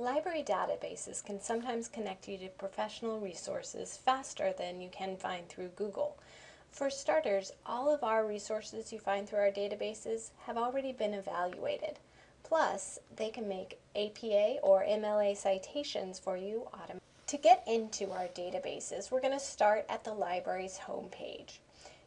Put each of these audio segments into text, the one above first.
Library databases can sometimes connect you to professional resources faster than you can find through Google. For starters, all of our resources you find through our databases have already been evaluated. Plus, they can make APA or MLA citations for you automatically. To get into our databases, we're going to start at the library's homepage.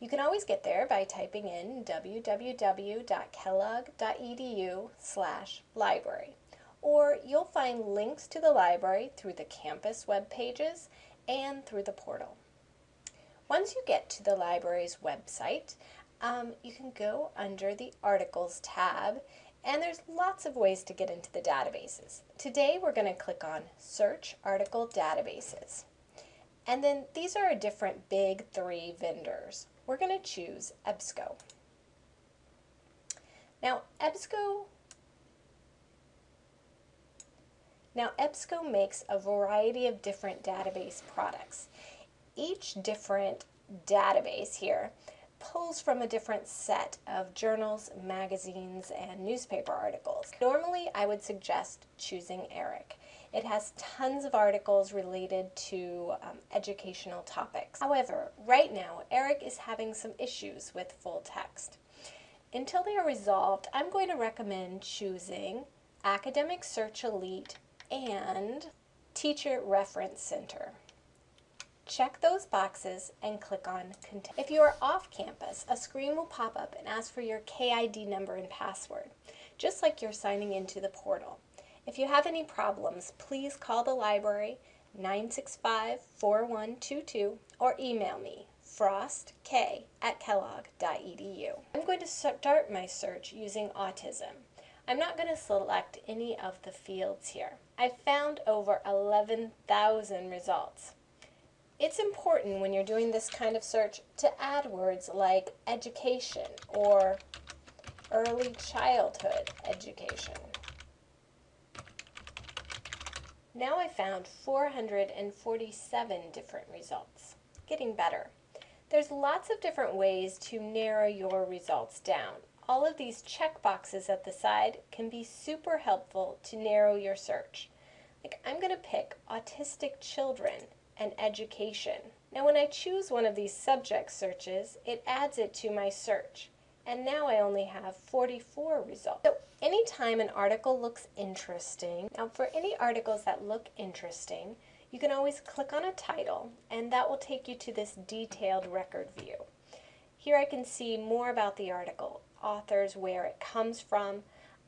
You can always get there by typing in www.kellogg.edu slash library or you'll find links to the library through the campus web pages and through the portal. Once you get to the library's website, um, you can go under the Articles tab and there's lots of ways to get into the databases. Today we're going to click on Search Article Databases. And then these are a different big three vendors. We're going to choose EBSCO. Now EBSCO Now EBSCO makes a variety of different database products. Each different database here pulls from a different set of journals, magazines, and newspaper articles. Normally, I would suggest choosing ERIC. It has tons of articles related to um, educational topics. However, right now, ERIC is having some issues with full text. Until they are resolved, I'm going to recommend choosing Academic Search Elite and Teacher Reference Center. Check those boxes and click on Continue. If you are off campus, a screen will pop up and ask for your KID number and password, just like you're signing into the portal. If you have any problems, please call the library 965-4122 or email me frostk at kellogg.edu. I'm going to start my search using autism. I'm not going to select any of the fields here. I found over 11,000 results. It's important when you're doing this kind of search to add words like education or early childhood education. Now I found 447 different results. Getting better. There's lots of different ways to narrow your results down. All of these checkboxes at the side can be super helpful to narrow your search. Like I'm going to pick autistic children and education. Now when I choose one of these subject searches, it adds it to my search. And now I only have 44 results. So anytime an article looks interesting, now for any articles that look interesting, you can always click on a title and that will take you to this detailed record view. Here I can see more about the article, authors, where it comes from,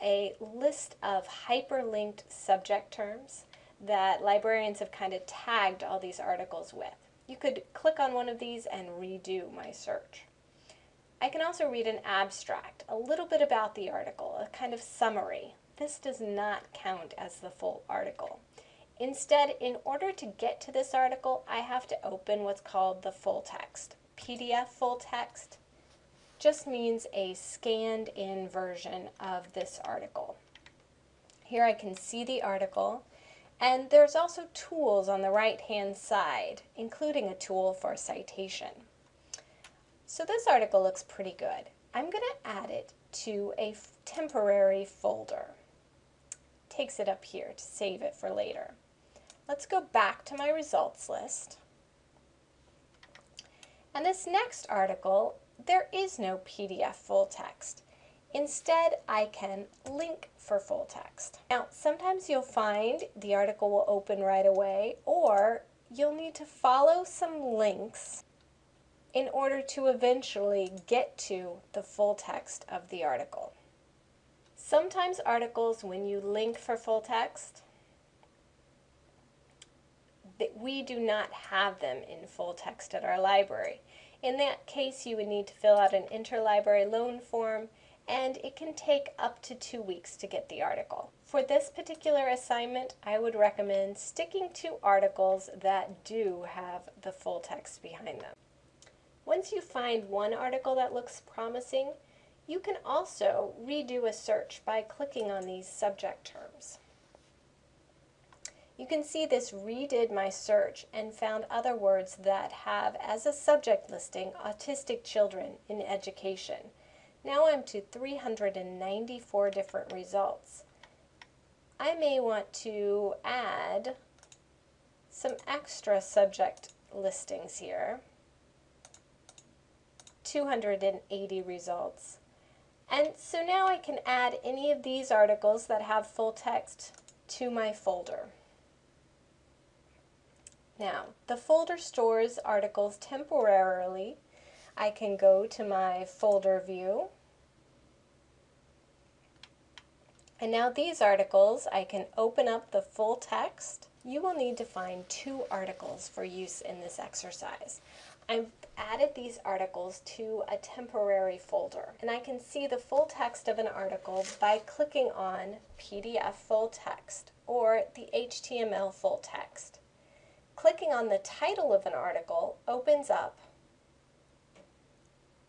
a list of hyperlinked subject terms that librarians have kind of tagged all these articles with. You could click on one of these and redo my search. I can also read an abstract, a little bit about the article, a kind of summary. This does not count as the full article. Instead, in order to get to this article, I have to open what's called the full text. PDF full text just means a scanned in version of this article. Here I can see the article and there's also tools on the right hand side, including a tool for citation. So this article looks pretty good. I'm going to add it to a temporary folder. Takes it up here to save it for later. Let's go back to my results list. And this next article, there is no PDF full text. Instead, I can link for full text. Now, sometimes you'll find the article will open right away, or you'll need to follow some links in order to eventually get to the full text of the article. Sometimes articles, when you link for full text, that we do not have them in full text at our library. In that case, you would need to fill out an interlibrary loan form and it can take up to two weeks to get the article. For this particular assignment, I would recommend sticking to articles that do have the full text behind them. Once you find one article that looks promising, you can also redo a search by clicking on these subject terms. You can see this redid my search and found other words that have as a subject listing autistic children in education. Now I'm to 394 different results. I may want to add some extra subject listings here. 280 results. And so now I can add any of these articles that have full text to my folder. Now, the folder stores articles temporarily. I can go to my folder view. And now these articles, I can open up the full text. You will need to find two articles for use in this exercise. I've added these articles to a temporary folder and I can see the full text of an article by clicking on PDF full text or the HTML full text. Clicking on the title of an article opens up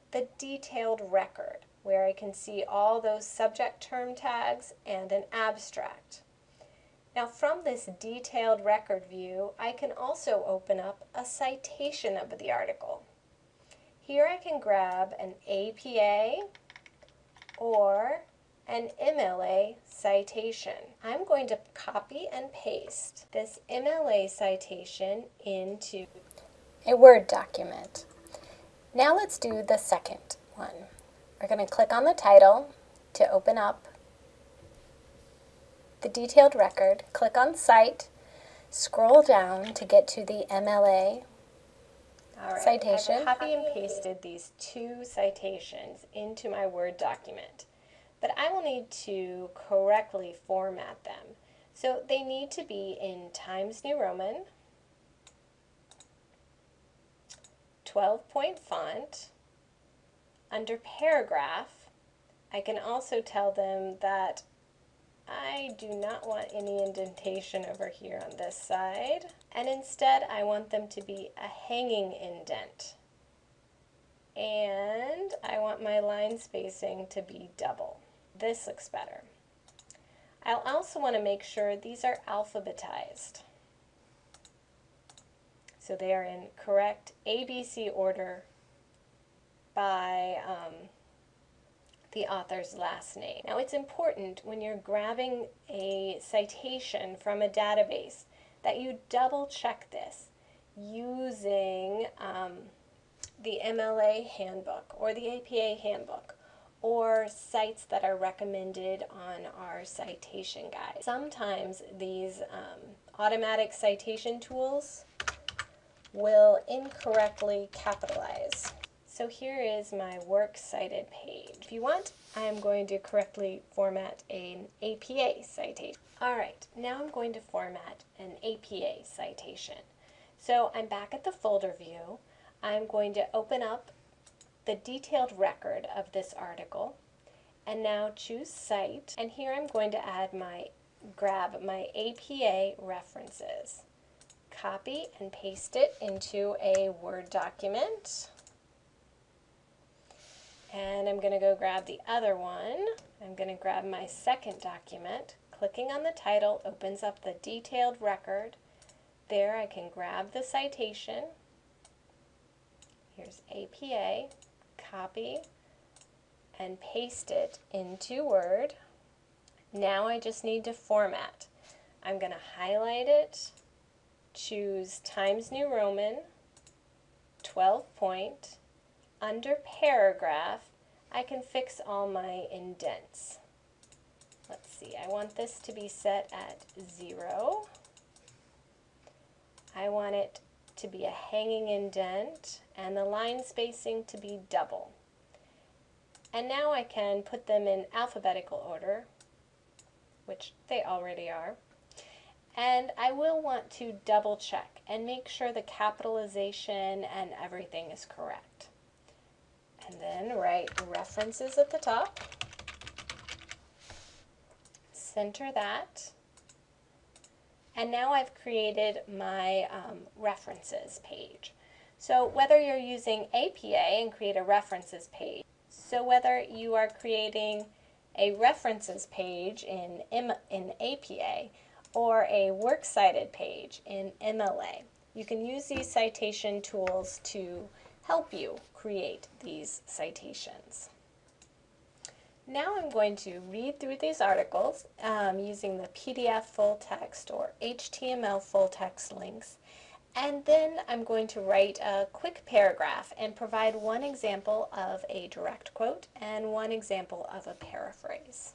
the detailed record where I can see all those subject term tags and an abstract. Now from this detailed record view, I can also open up a citation of the article. Here I can grab an APA or an MLA citation. I'm going to copy and paste this MLA citation into a Word document. Now let's do the second one. We're going to click on the title to open up the detailed record, click on Cite, scroll down to get to the MLA citation. I've copy and pasted these two citations into my Word document, but I will need to correctly format them. So they need to be in Times New Roman, 12 point font, under paragraph, I can also tell them that I do not want any indentation over here on this side. And instead, I want them to be a hanging indent. And I want my line spacing to be double. This looks better. I'll also want to make sure these are alphabetized. So they are in correct ABC order by um, the author's last name. Now it's important when you're grabbing a citation from a database that you double check this using um, the MLA handbook or the APA handbook or sites that are recommended on our citation guide. Sometimes these um, automatic citation tools will incorrectly capitalize so here is my works cited page. If you want, I am going to correctly format an APA citation. Alright, now I'm going to format an APA citation. So I'm back at the folder view. I'm going to open up the detailed record of this article and now choose Cite and here I'm going to add my grab my APA references. Copy and paste it into a Word document. And I'm going to go grab the other one. I'm going to grab my second document. Clicking on the title opens up the detailed record. There I can grab the citation. Here's APA, copy, and paste it into Word. Now I just need to format. I'm going to highlight it, choose Times New Roman, 12 point, under paragraph, I can fix all my indents. Let's see, I want this to be set at zero. I want it to be a hanging indent and the line spacing to be double. And now I can put them in alphabetical order, which they already are. And I will want to double check and make sure the capitalization and everything is correct. And then write references at the top. Center that. And now I've created my um, references page. So whether you're using APA and create a references page, so whether you are creating a references page in, M in APA or a works cited page in MLA, you can use these citation tools to help you create these citations. Now I'm going to read through these articles um, using the PDF full text or HTML full text links and then I'm going to write a quick paragraph and provide one example of a direct quote and one example of a paraphrase.